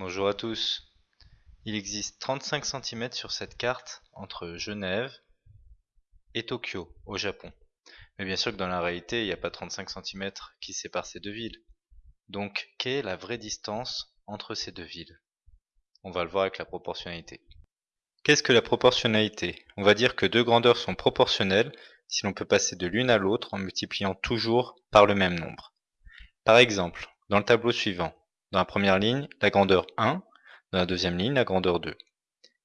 Bonjour à tous. Il existe 35 cm sur cette carte entre Genève et Tokyo, au Japon. Mais bien sûr que dans la réalité, il n'y a pas 35 cm qui séparent ces deux villes. Donc, quelle est la vraie distance entre ces deux villes? On va le voir avec la proportionnalité. Qu'est-ce que la proportionnalité? On va dire que deux grandeurs sont proportionnelles si l'on peut passer de l'une à l'autre en multipliant toujours par le même nombre. Par exemple, dans le tableau suivant, dans la première ligne, la grandeur 1, dans la deuxième ligne, la grandeur 2.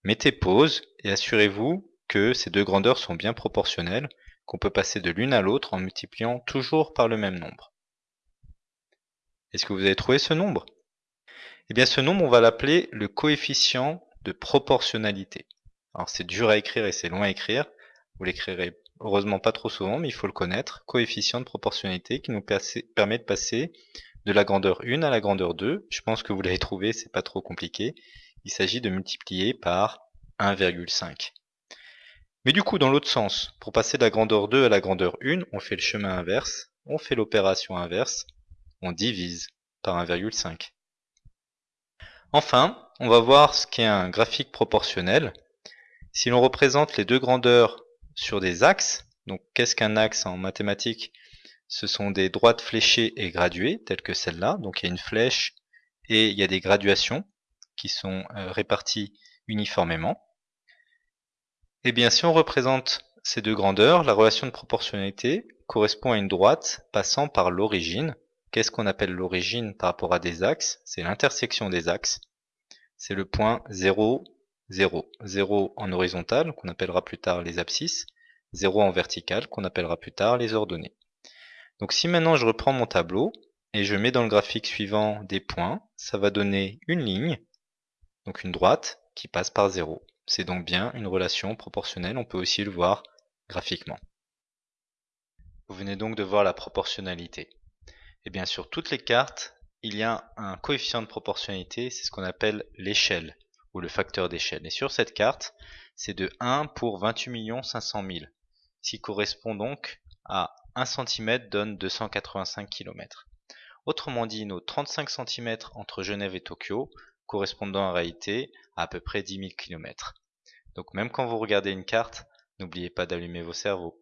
Mettez pause et assurez-vous que ces deux grandeurs sont bien proportionnelles, qu'on peut passer de l'une à l'autre en multipliant toujours par le même nombre. Est-ce que vous avez trouvé ce nombre? Eh bien ce nombre, on va l'appeler le coefficient de proportionnalité. Alors c'est dur à écrire et c'est long à écrire. Vous l'écrirez heureusement pas trop souvent, mais il faut le connaître. Coefficient de proportionnalité qui nous permet de passer de la grandeur 1 à la grandeur 2. Je pense que vous l'avez trouvé, c'est pas trop compliqué. Il s'agit de multiplier par 1,5. Mais du coup, dans l'autre sens, pour passer de la grandeur 2 à la grandeur 1, on fait le chemin inverse, on fait l'opération inverse, on divise par 1,5. Enfin, on va voir ce qu'est un graphique proportionnel. Si l'on représente les deux grandeurs sur des axes, donc qu'est-ce qu'un axe en mathématiques? Ce sont des droites fléchées et graduées, telles que celle-là. Donc il y a une flèche et il y a des graduations qui sont euh, réparties uniformément. Eh bien si on représente ces deux grandeurs, la relation de proportionnalité correspond à une droite passant par l'origine. Qu'est-ce qu'on appelle l'origine par rapport à des axes? C'est l'intersection des axes. C'est le point 0, 0. 0 en horizontal, qu'on appellera plus tard les abscisses. 0 en vertical, qu'on appellera plus tard les ordonnées. Donc si maintenant je reprends mon tableau et je mets dans le graphique suivant des points, ça va donner une ligne, donc une droite, qui passe par 0. C'est donc bien une relation proportionnelle, on peut aussi le voir graphiquement. Vous venez donc de voir la proportionnalité. Et bien sur toutes les cartes, il y a un coefficient de proportionnalité, c'est ce qu'on appelle l'échelle, ou le facteur d'échelle. Et sur cette carte, c'est de 1 pour 28 500 000, ce qui correspond donc à 1 cm donne 285 km. Autrement dit, nos 35 cm entre Genève et Tokyo correspondent en réalité à à peu près 10 000 km. Donc même quand vous regardez une carte, n'oubliez pas d'allumer vos cerveaux.